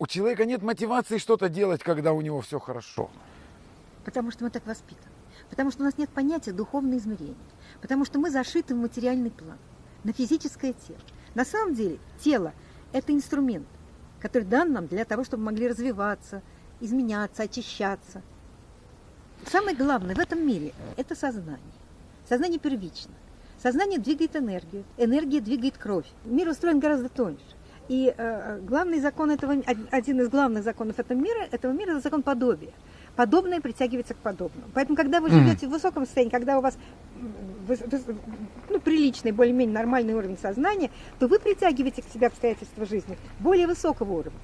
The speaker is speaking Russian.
у человека нет мотивации что-то делать, когда у него все хорошо. Потому что мы так воспитаны. Потому что у нас нет понятия духовное измерение. Потому что мы зашиты в материальный план, на физическое тело. На самом деле тело – это инструмент, который дан нам для того, чтобы могли развиваться, изменяться, очищаться. Самое главное в этом мире – это сознание. Сознание первично. Сознание двигает энергию, энергия двигает кровь. Мир устроен гораздо тоньше. И э, главный закон этого, один из главных законов этого мира, этого мира – это закон подобия. Подобное притягивается к подобному. Поэтому, когда вы живете в высоком состоянии, когда у вас ну, приличный, более-менее нормальный уровень сознания, то вы притягиваете к себе обстоятельства жизни более высокого уровня.